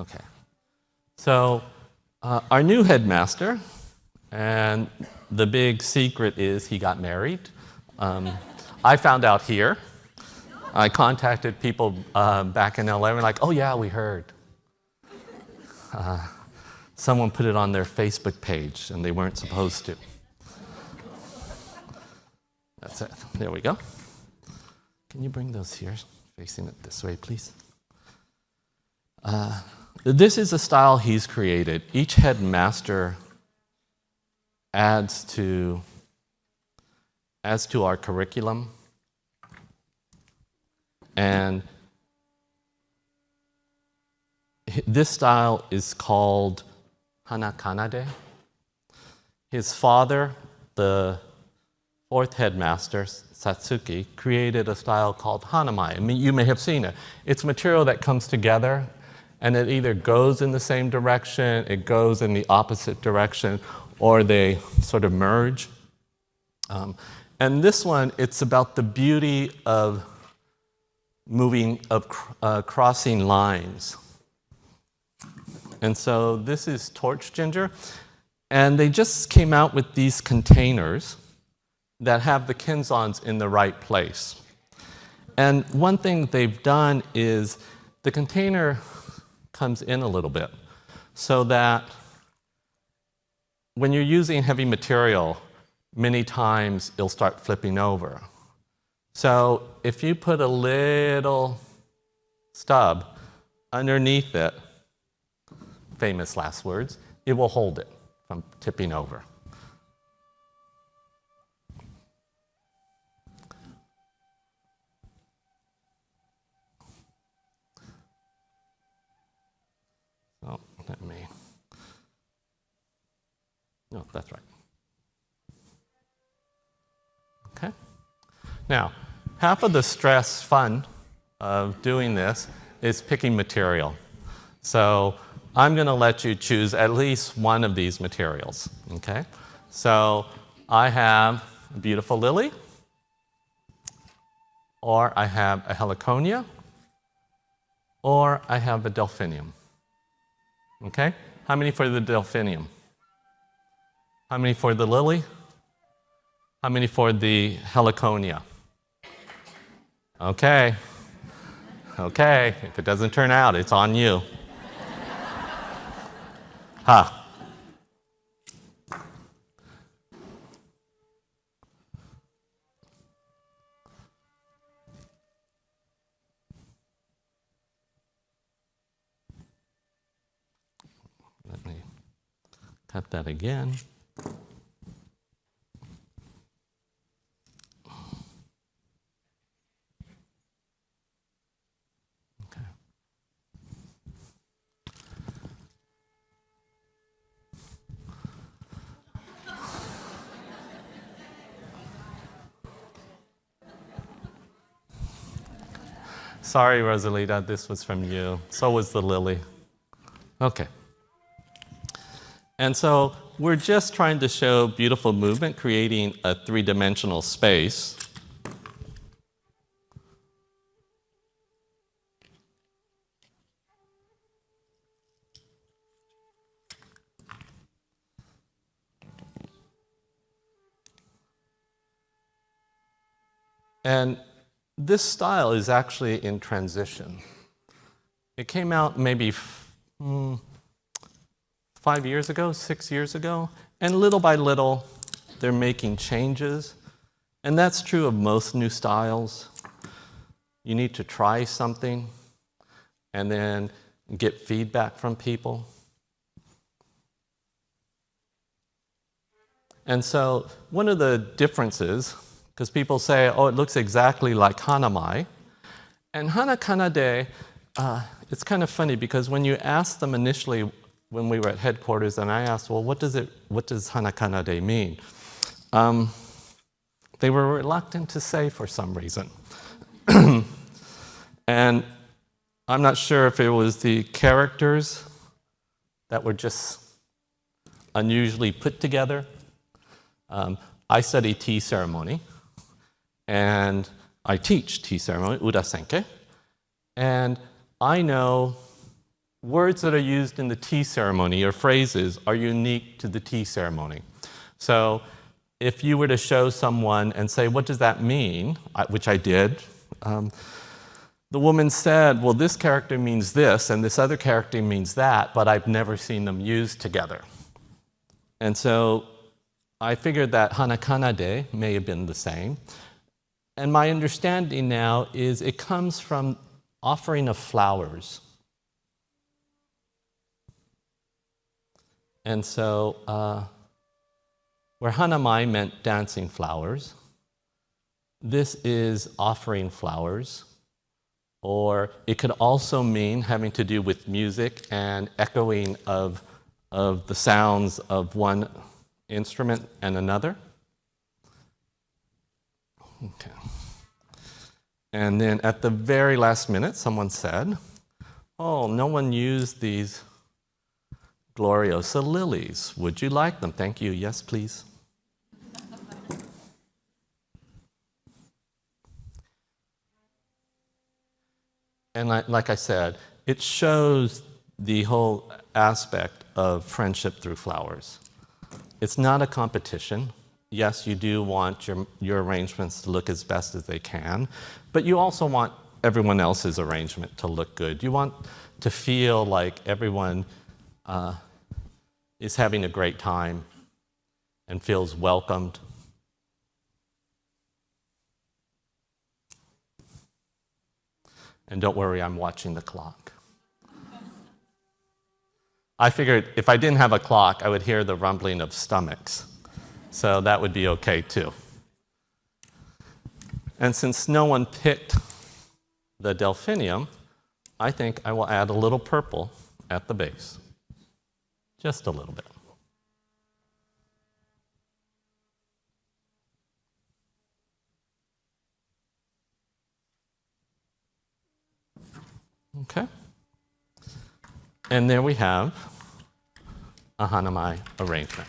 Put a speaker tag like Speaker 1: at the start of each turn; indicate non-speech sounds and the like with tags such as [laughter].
Speaker 1: Okay. So uh, our new headmaster, and the big secret is he got married. Um, I found out here. I contacted people uh, back in LA and like, oh yeah, we heard. Uh, someone put it on their Facebook page and they weren't supposed to. That's it. There we go. Can you bring those here, facing it this way, please? Uh, this is a style he's created. Each headmaster adds to, adds to our curriculum. And this style is called Hanakanade. His father, the fourth headmaster, Natsuki, created a style called Hanamai. I mean, you may have seen it. It's material that comes together and it either goes in the same direction, it goes in the opposite direction, or they sort of merge. Um, and this one, it's about the beauty of moving, of uh, crossing lines. And so this is torch ginger. And they just came out with these containers that have the kenzans in the right place. And one thing they've done is the container comes in a little bit so that when you're using heavy material, many times it'll start flipping over. So if you put a little stub underneath it, famous last words, it will hold it from tipping over. So let me, no, that's right. Okay. Now, half of the stress fun of doing this is picking material. So I'm going to let you choose at least one of these materials. Okay? So I have a beautiful lily, or I have a heliconia, or I have a delphinium. Okay? How many for the delphinium? How many for the lily? How many for the heliconia? Okay. Okay. If it doesn't turn out, it's on you. Ha. Cut that again. Sorry, Rosalita, this was from you. So was the lily. Okay. And so we're just trying to show beautiful movement, creating a three-dimensional space. And this style is actually in transition. It came out maybe mm, five years ago, six years ago, and little by little, they're making changes. And that's true of most new styles. You need to try something and then get feedback from people. And so one of the differences because people say, oh, it looks exactly like Hanamai. And Hanakanade, uh, it's kind of funny because when you ask them initially when we were at headquarters and I asked, well, what does, it, what does Hanakanade mean? Um, they were reluctant to say for some reason. [clears throat] and I'm not sure if it was the characters that were just unusually put together. Um, I study tea ceremony, and I teach tea ceremony, Urasenke, and I know words that are used in the tea ceremony or phrases are unique to the tea ceremony. So if you were to show someone and say, What does that mean? which I did. Um, the woman said, Well, this character means this, and this other character means that, but I've never seen them used together. And so I figured that Hanakanade may have been the same. And my understanding now is it comes from offering of flowers. And so, uh, where Hanamai meant dancing flowers, this is offering flowers. Or it could also mean having to do with music and echoing of, of the sounds of one instrument and another. Okay. And then at the very last minute, someone said, Oh, no one used these Gloriosa lilies. Would you like them? Thank you. Yes, please. and like I said, it shows the whole aspect of friendship through flowers. It's not a competition. Yes, you do want your, your arrangements to look as best as they can, but you also want everyone else's arrangement to look good. You want to feel like everyone uh, is having a great time and feels welcomed. And don't worry, I'm watching the clock. I figured if I didn't have a clock, I would hear the rumbling of stomachs. So that would be okay too. And since no one picked the delphinium, I think I will add a little purple at the base. Just a little bit. Okay. And there we have a Hanamai arrangement.